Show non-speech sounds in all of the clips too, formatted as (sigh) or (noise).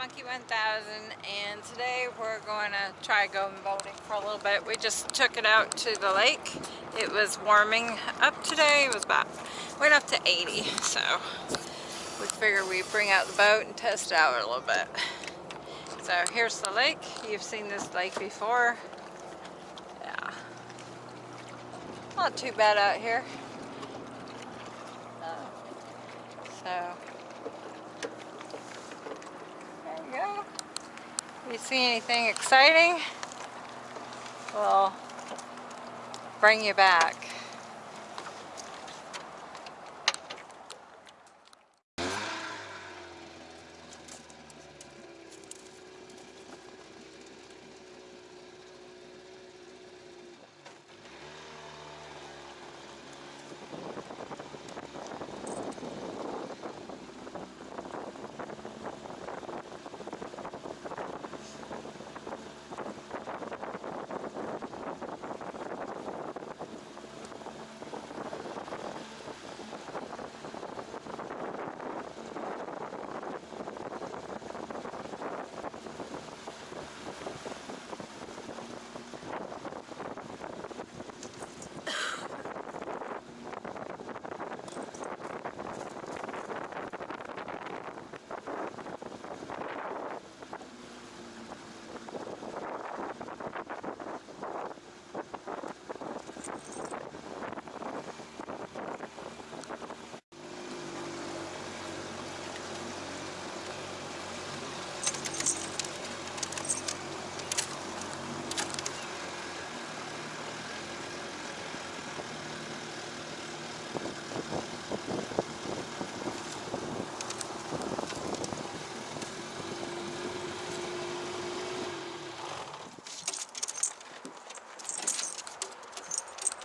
Monkey 1000 and today we're going to try going boating for a little bit. We just took it out to the lake. It was warming up today. It was about, went up to 80 so we figured we'd bring out the boat and test it out a little bit. So here's the lake. You've seen this lake before. Yeah. Not too bad out here. So If you see anything exciting, we'll bring you back.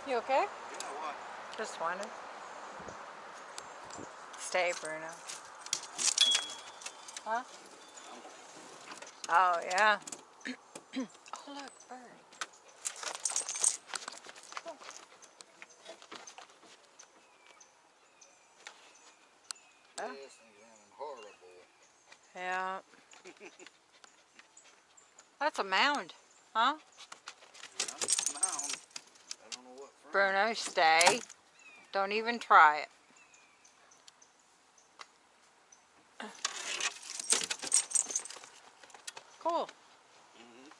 You okay? Yeah, what? Just wanted. Stay, Bruno. Huh? Oh, yeah. (clears throat) oh, look, bird. Oh. Horrible. Yeah. (laughs) That's a mound, huh? Yeah, mound. Bruno, stay. Don't even try it. Cool. Mm -hmm.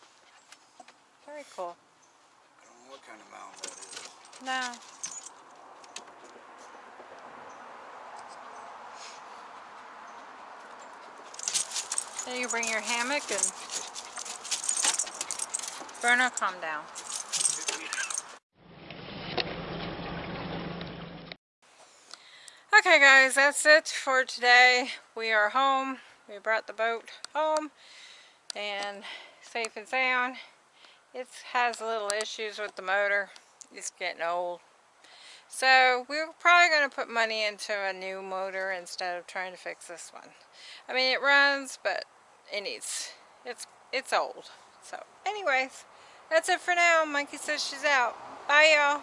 Very cool. I don't know what kind of mound that is. No. Then you bring your hammock and Bruno, calm down. Okay guys, that's it for today. We are home. We brought the boat home and safe and sound. It has little issues with the motor. It's getting old. So we're probably going to put money into a new motor instead of trying to fix this one. I mean it runs but it needs, it's, it's old. So anyways, that's it for now. Monkey says she's out. Bye y'all.